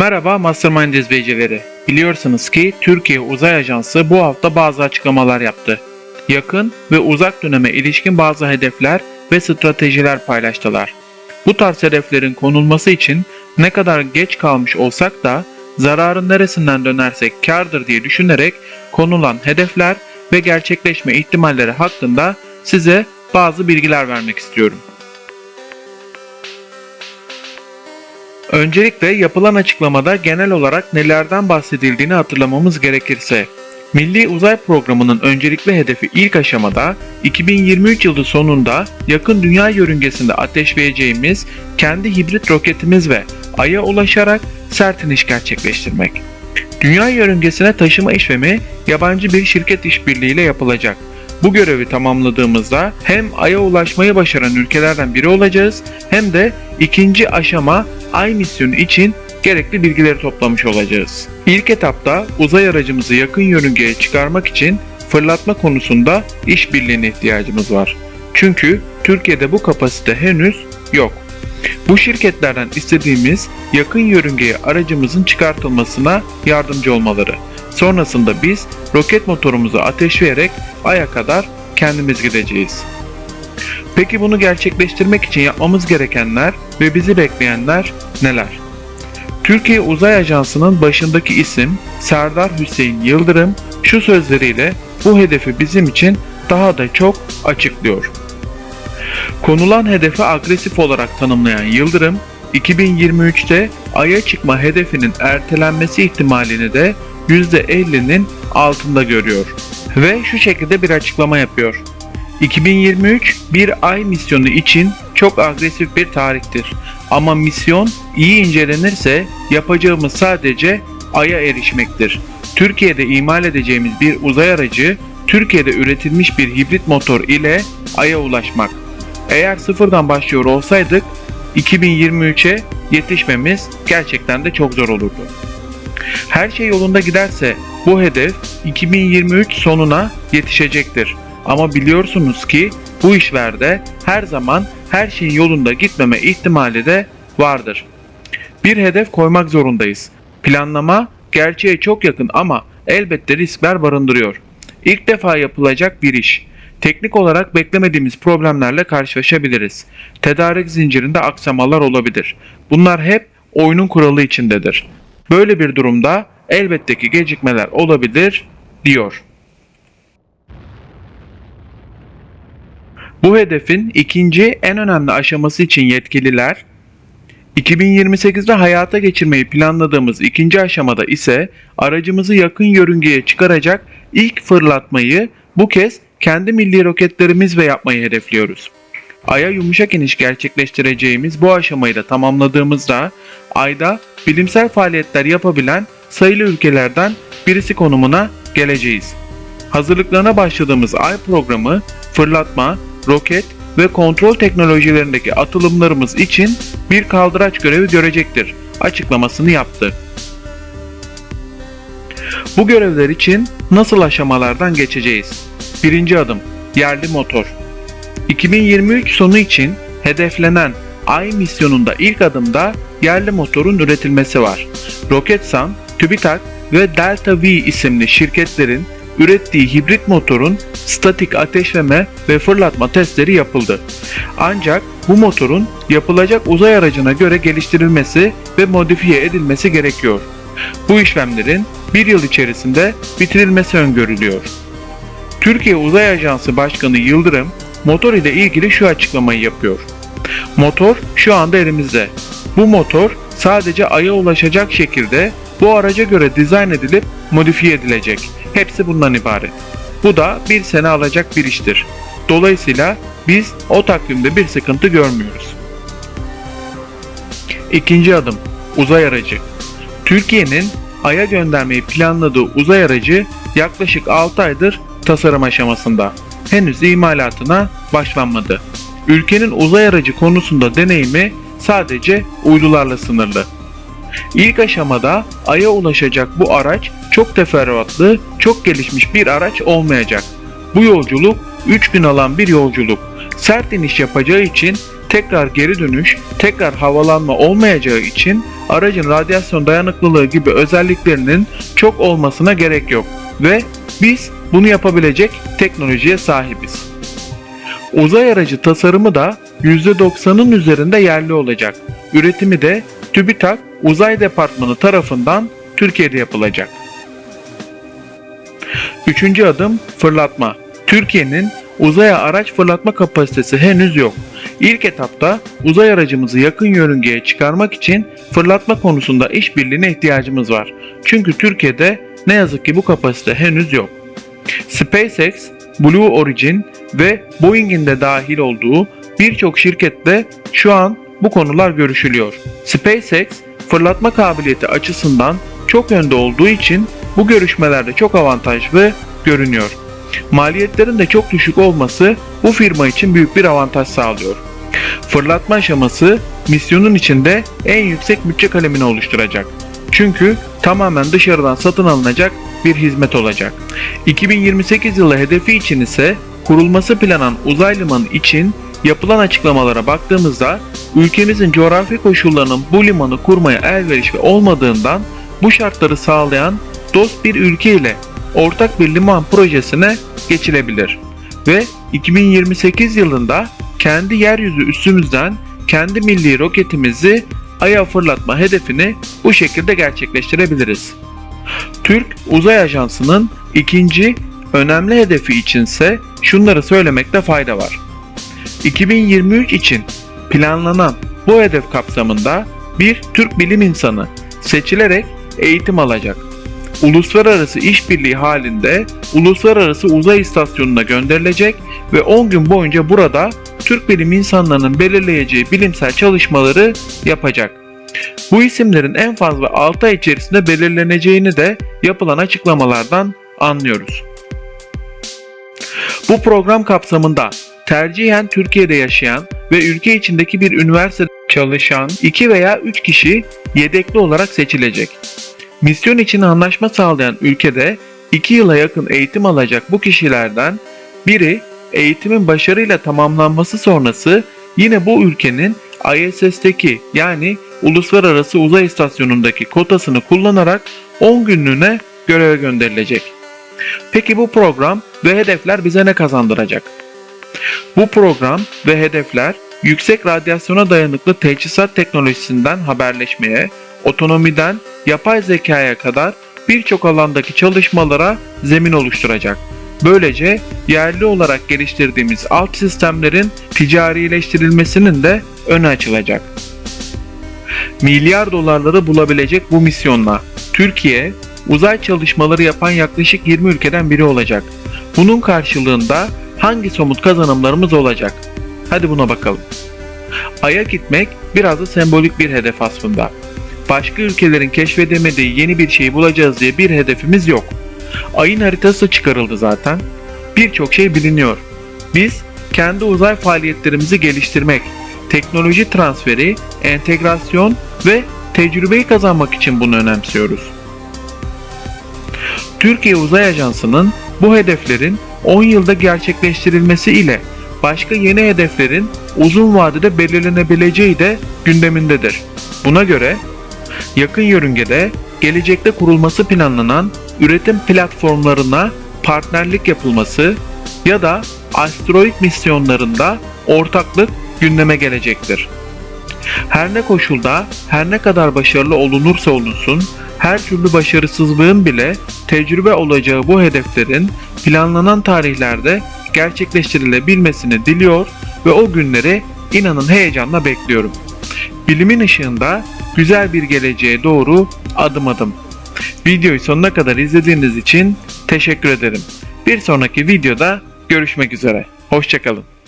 Merhaba Mastermind izleyicileri. Biliyorsunuz ki Türkiye Uzay Ajansı bu hafta bazı açıklamalar yaptı. Yakın ve uzak döneme ilişkin bazı hedefler ve stratejiler paylaştılar. Bu tarz hedeflerin konulması için ne kadar geç kalmış olsak da zararın neresinden dönersek kardır diye düşünerek konulan hedefler ve gerçekleşme ihtimalleri hakkında size bazı bilgiler vermek istiyorum. Öncelikle yapılan açıklamada genel olarak nelerden bahsedildiğini hatırlamamız gerekirse, Milli Uzay Programı'nın öncelikli hedefi ilk aşamada 2023 yılı sonunda yakın dünya yörüngesinde ateşleyeceğimiz kendi hibrit roketimiz ve Ay'a ulaşarak sert iniş gerçekleştirmek. Dünya yörüngesine taşıma işlemi yabancı bir şirket işbirliğiyle yapılacak. Bu görevi tamamladığımızda hem Ay'a ulaşmayı başaran ülkelerden biri olacağız hem de ikinci aşama Ay misyonu için gerekli bilgileri toplamış olacağız. İlk etapta uzay aracımızı yakın yörüngeye çıkarmak için fırlatma konusunda işbirliğine ihtiyacımız var. Çünkü Türkiye'de bu kapasite henüz yok. Bu şirketlerden istediğimiz yakın yörüngeye aracımızın çıkartılmasına yardımcı olmaları. Sonrasında biz roket motorumuzu ateşleyerek Ay'a kadar kendimiz gideceğiz. Peki bunu gerçekleştirmek için yapmamız gerekenler ve bizi bekleyenler neler? Türkiye Uzay Ajansı'nın başındaki isim Serdar Hüseyin Yıldırım şu sözleriyle bu hedefi bizim için daha da çok açıklıyor. Konulan hedefi agresif olarak tanımlayan Yıldırım, 2023'te Ay'a çıkma hedefinin ertelenmesi ihtimalini de %50'nin altında görüyor. Ve şu şekilde bir açıklama yapıyor. 2023 bir ay misyonu için çok agresif bir tarihtir. Ama misyon iyi incelenirse yapacağımız sadece Ay'a erişmektir. Türkiye'de imal edeceğimiz bir uzay aracı, Türkiye'de üretilmiş bir hibrit motor ile Ay'a ulaşmak. Eğer sıfırdan başlıyor olsaydık 2023'e yetişmemiz gerçekten de çok zor olurdu. Her şey yolunda giderse bu hedef 2023 sonuna yetişecektir. Ama biliyorsunuz ki bu işlerde her zaman her şeyin yolunda gitmeme ihtimali de vardır. Bir hedef koymak zorundayız. Planlama gerçeğe çok yakın ama elbette riskler barındırıyor. İlk defa yapılacak bir iş. Teknik olarak beklemediğimiz problemlerle karşılaşabiliriz. Tedarik zincirinde aksamalar olabilir. Bunlar hep oyunun kuralı içindedir. Böyle bir durumda elbette ki gecikmeler olabilir diyor. Bu hedefin ikinci en önemli aşaması için yetkililer 2028'de hayata geçirmeyi planladığımız ikinci aşamada ise aracımızı yakın yörüngeye çıkaracak ilk fırlatmayı bu kez kendi milli roketlerimizle yapmayı hedefliyoruz. Ay'a yumuşak iniş gerçekleştireceğimiz bu aşamayı da tamamladığımızda Ay'da bilimsel faaliyetler yapabilen sayılı ülkelerden birisi konumuna geleceğiz. Hazırlıklarına başladığımız Ay programı fırlatma, roket ve kontrol teknolojilerindeki atılımlarımız için bir kaldıraç görevi görecektir açıklamasını yaptı. Bu görevler için nasıl aşamalardan geçeceğiz? Birinci adım yerli motor. 2023 sonu için hedeflenen Ay misyonunda ilk adımda yerli motorun üretilmesi var. Roketsan, TÜBİTAK ve Delta V isimli şirketlerin ürettiği hibrit motorun statik ateşleme ve fırlatma testleri yapıldı. Ancak bu motorun yapılacak uzay aracına göre geliştirilmesi ve modifiye edilmesi gerekiyor. Bu işlemlerin bir yıl içerisinde bitirilmesi öngörülüyor. Türkiye Uzay Ajansı Başkanı Yıldırım, motor ile ilgili şu açıklamayı yapıyor. Motor şu anda elimizde. Bu motor sadece Ay'a ulaşacak şekilde bu araca göre dizayn edilip modifiye edilecek. Hepsi bundan ibaret. Bu da bir sene alacak bir iştir. Dolayısıyla biz o takvimde bir sıkıntı görmüyoruz. İkinci adım uzay aracı. Türkiye'nin Ay'a göndermeyi planladığı uzay aracı yaklaşık 6 aydır tasarım aşamasında. Henüz imalatına başlanmadı. Ülkenin uzay aracı konusunda deneyimi sadece uydularla sınırlı. İlk aşamada Ay'a ulaşacak bu araç çok teferruatlı, çok gelişmiş bir araç olmayacak. Bu yolculuk 3 gün alan bir yolculuk. Sert iniş yapacağı için tekrar geri dönüş, tekrar havalanma olmayacağı için aracın radyasyon dayanıklılığı gibi özelliklerinin çok olmasına gerek yok ve biz bunu yapabilecek teknolojiye sahibiz. Uzay aracı tasarımı da %90'ın üzerinde yerli olacak. Üretimi de TÜBİTAK Uzay Departmanı tarafından Türkiye'de yapılacak. Üçüncü adım fırlatma. Türkiye'nin uzaya araç fırlatma kapasitesi henüz yok. İlk etapta uzay aracımızı yakın yörüngeye çıkarmak için fırlatma konusunda işbirliğine ihtiyacımız var. Çünkü Türkiye'de ne yazık ki bu kapasite henüz yok. SpaceX, Blue Origin ve Boeing'in de dahil olduğu birçok şirkette şu an bu konular görüşülüyor. SpaceX fırlatma kabiliyeti açısından çok önde olduğu için bu görüşmelerde çok avantajlı görünüyor. Maliyetlerin de çok düşük olması bu firma için büyük bir avantaj sağlıyor. Fırlatma aşaması misyonun içinde en yüksek bütçe kalemini oluşturacak. Çünkü tamamen dışarıdan satın alınacak bir hizmet olacak. 2028 yılı hedefi için ise kurulması planan uzay limanı için yapılan açıklamalara baktığımızda ülkemizin coğrafi koşullarının bu limanı kurmaya elverişli olmadığından bu şartları sağlayan dost bir ülke ile ortak bir liman projesine geçilebilir. Ve 2028 yılında kendi yeryüzü üstümüzden kendi milli roketimizi Ay'a fırlatma hedefini bu şekilde gerçekleştirebiliriz. Türk Uzay Ajansı'nın ikinci önemli hedefi içinse şunları söylemekte fayda var. 2023 için planlanan bu hedef kapsamında bir Türk bilim insanı seçilerek eğitim alacak. Uluslararası işbirliği halinde Uluslararası Uzay İstasyonu'na gönderilecek ve 10 gün boyunca burada Türk bilim insanlarının belirleyeceği bilimsel çalışmaları yapacak. Bu isimlerin en fazla 6 ay içerisinde belirleneceğini de yapılan açıklamalardan anlıyoruz. Bu program kapsamında tercihen Türkiye'de yaşayan ve ülke içindeki bir üniversitede çalışan 2 veya 3 kişi yedekli olarak seçilecek. Misyon için anlaşma sağlayan ülkede 2 yıla yakın eğitim alacak bu kişilerden biri eğitimin başarıyla tamamlanması sonrası yine bu ülkenin ISS'teki yani Uluslararası Uzay İstasyonu'ndaki kotasını kullanarak 10 günlüğüne göreve gönderilecek. Peki bu program ve hedefler bize ne kazandıracak? Bu program ve hedefler yüksek radyasyona dayanıklı teçhizat teknolojisinden haberleşmeye, otonomiden yapay zekaya kadar birçok alandaki çalışmalara zemin oluşturacak. Böylece yerli olarak geliştirdiğimiz alt sistemlerin ticarileştirilmesinin de önü açılacak. Milyar dolarları bulabilecek bu misyonla Türkiye uzay çalışmaları yapan yaklaşık 20 ülkeden biri olacak. Bunun karşılığında hangi somut kazanımlarımız olacak? Hadi buna bakalım. Ay'a gitmek biraz da sembolik bir hedef aslında. Başka ülkelerin keşfedemediği yeni bir şey bulacağız diye bir hedefimiz yok. Ayın haritası çıkarıldı zaten. Birçok şey biliniyor. Biz kendi uzay faaliyetlerimizi geliştirmek, teknoloji transferi, entegrasyon ve tecrübeyi kazanmak için bunu önemsiyoruz. Türkiye Uzay Ajansı'nın bu hedeflerin 10 yılda gerçekleştirilmesi ile başka yeni hedeflerin uzun vadede belirlenebileceği de gündemindedir. Buna göre yakın yörüngede gelecekte kurulması planlanan üretim platformlarına partnerlik yapılması ya da asteroid misyonlarında ortaklık gündeme gelecektir. Her ne koşulda, her ne kadar başarılı olunursa olunsun, her türlü başarısızlığın bile tecrübe olacağı bu hedeflerin planlanan tarihlerde gerçekleştirilebilmesini diliyor ve o günleri inanın heyecanla bekliyorum. Bilimin ışığında güzel bir geleceğe doğru adım adım. Videoyu sonuna kadar izlediğiniz için teşekkür ederim. Bir sonraki videoda görüşmek üzere. Hoşçakalın.